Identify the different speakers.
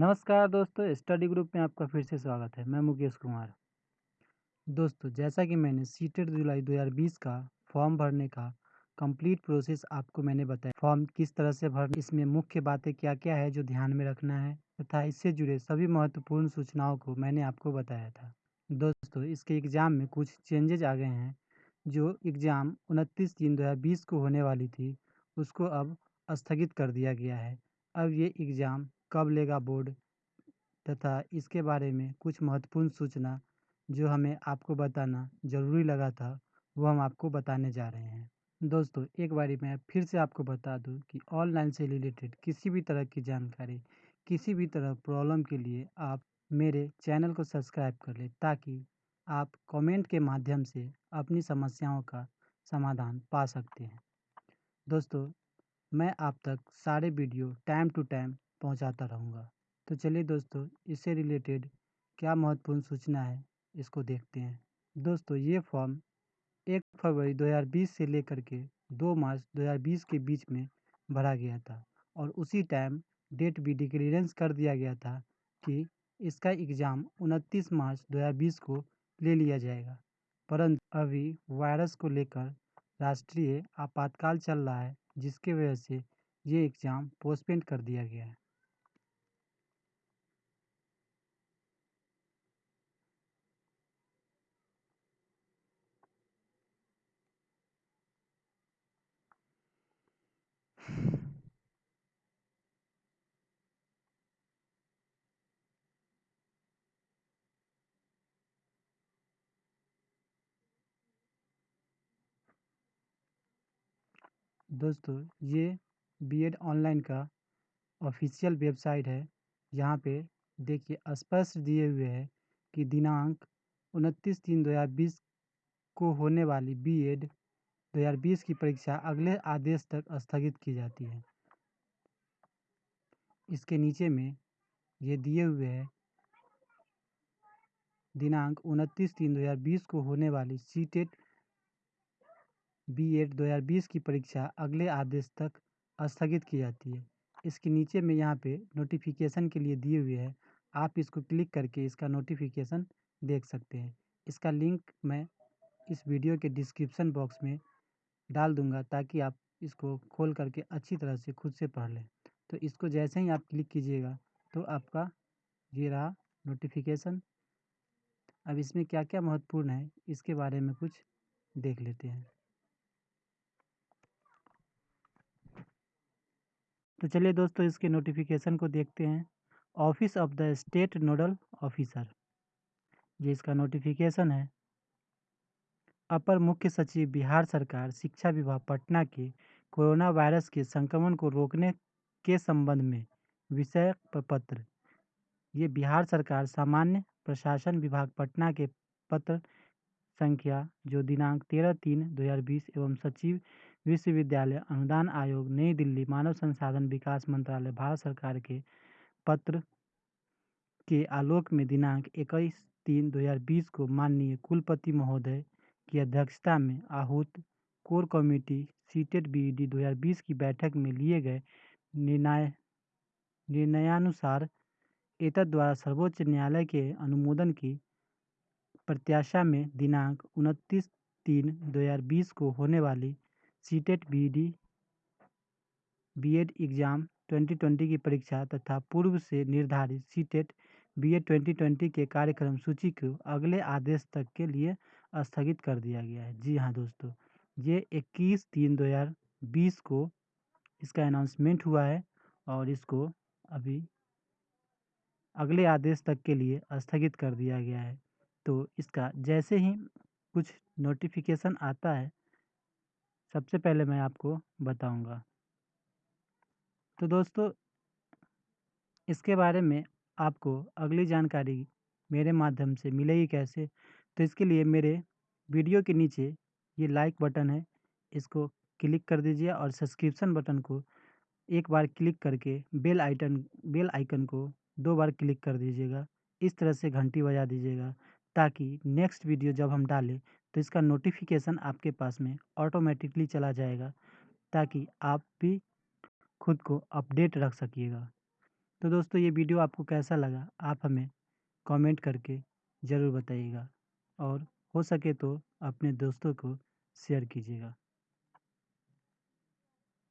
Speaker 1: नमस्कार दोस्तों, study group में आपका फिर से स्वागत है। मैं मुकेश कुमार। दोस्तों, जैसा कि मैंने सीटेड जुलाई 2020 का फॉर्म भरने का कंप्लीट प्रोसेस आपको मैंने बताया। फॉर्म किस तरह से भर इसमें मुख्य बातें क्या क्या है जो ध्यान में रखना है तथा इससे जुड़े सभी महत्वपूर्ण सूचनाओं को मैंने आपको बताया था। दोस्तों, इसके एग्ज़ाम में कुछ चेंजेज आ गए हैं, जो एग्ज़ाम उनतीस तीन दो को होने वाली थी, उसको अब स्थगित कर दिया गया है। अब ये एग्ज़ाम कब लेगा बोर्ड? तथा इसके बारे में कुछ महत्वपूर्ण सूचना जो हमें आपको बताना ज़रूरी लगा था, वो हम आपको बताने जा रहे हैं। दोस्तों, एक बारी मैं फिर से आपको बता दूँ कि ऑनलाइन से रिलेटेड किसी भी तरह की जानकारी, किसी भी तरह प्रॉब्लम के लिए आप मेरे चैनल को सब्सक्राइब कर लें ताकि आप कमेंट के माध्यम से अपनी समस्याओं का समाधान पा सकते हैं। दोस्तों, मैं आप तक सारे वीडियो टाइम टू टाइम पहुंचाता रहूँगा। तो चलिए दोस्तों, इससे रिलेटेड क्या महत्वपूर्ण सूचना है, इसको देखते हैं। दोस्तों, ये फॉर्म एक फरवरी 2020 से लेकर के 2 मार्च 2020 के बीच में भरा गया था और उसी टाइम डेट भी डिक्लेरेंस कर दिया गया था कि इसका एग्ज़ाम 29 मार्च 2020 को ले लिया जाएगा। परंतु अभी वायरस को लेकर राष्ट्रीय आपातकाल चल रहा है, जिसके वजह से ये एग्ज़ाम पोस्टपेंड कर दिया गया है। दोस्तों, ये बीएड ऑनलाइन का ऑफिशियल वेबसाइट है। यहाँ पे देखिए, स्पष्ट दिए हुए है कि दिनांक उनतीस तीन दो हज़ार बीस को होने वाली बीएड 2020 की परीक्षा अगले आदेश तक स्थगित की जाती है। इसके नीचे में ये दिए हुए है, दिनांक उनतीस तीन दो हज़ार बीस को होने वाली सीटेट बी एड दो हज़ार बीस की परीक्षा अगले आदेश तक स्थगित की जाती है। इसके नीचे में यहाँ पे नोटिफिकेशन के लिए दिए हुए हैं। आप इसको क्लिक करके इसका नोटिफिकेशन देख सकते हैं। इसका लिंक मैं इस वीडियो के डिस्क्रिप्शन बॉक्स में डाल दूँगा ताकि आप इसको खोल करके अच्छी तरह से खुद से पढ़ लें। तो इसको जैसे ही आप क्लिक कीजिएगा तो आपका ये रहा नोटिफिकेशन अब इसमें क्या क्या महत्वपूर्ण है इसके बारे में कुछ देख लेते हैं। तो चलिए दोस्तों, इसके नोटिफिकेशन को देखते हैं। Office of the state nodal officer ये इसका नोटिफिकेशन है। अपर मुख्य सचिव, बिहार सरकार, शिक्षा विभाग, पटना के कोरोना वायरस के संक्रमण को रोकने के संबंध में विषय पत्र। ये बिहार सरकार, सामान्य प्रशासन विभाग, पटना के पत्र संख्या, जो दिनांक तेरह तीन दो हज़ार बीस एवं सचिव विश्वविद्यालय, अनुदान आयोग, नई दिल्ली मानव संसाधन विकास मंत्रालय, भारत सरकार के पत्र के आलोक में दिनांक इक्कीस तीन 2020 को माननीय कुलपति महोदय की अध्यक्षता में आहूत कोर कमेटी सीटेड बीईडी 2020 की बैठक में लिए गए निर्णय, निर्णयानुसार एतद द्वारा सर्वोच्च न्यायालय के अनुमोदन की प्रत्याशा में दिनांक उनतीस तीन 2020 को होने वाली सीटेट बीडी बीएड एग्ज़ाम 2020 की परीक्षा तथा पूर्व से निर्धारित सीटेट बीएड 2020 के कार्यक्रम सूची को अगले आदेश तक के लिए स्थगित कर दिया गया है। जी हाँ दोस्तों, ये 21 तीन 2020 को इसका अनाउंसमेंट हुआ है और इसको अभी अगले आदेश तक के लिए स्थगित कर दिया गया है। तो इसका जैसे ही कुछ नोटिफिकेशन आता है सबसे पहले मैं आपको बताऊँगा। तो दोस्तों, इसके बारे में आपको अगली जानकारी मेरे माध्यम से मिलेगी कैसे? तो इसके लिए मेरे वीडियो के नीचे ये लाइक बटन है, इसको क्लिक कर दीजिए और सब्सक्रिप्शन बटन को एक बार क्लिक करके बेल आइटन बेल आइकन को दो बार क्लिक कर दीजिएगा। इस तरह से घंटी बजा दीजिएगा ताकि नेक्स्ट वीडियो जब हम डालें तो इसका नोटिफिकेशन आपके पास में ऑटोमेटिकली चला जाएगा, ताकि आप भी खुद को अपडेट रख सकिएगा। तो दोस्तों, ये वीडियो आपको कैसा लगा, आप हमें कमेंट करके ज़रूर बताइएगा और हो सके तो अपने दोस्तों को शेयर कीजिएगा।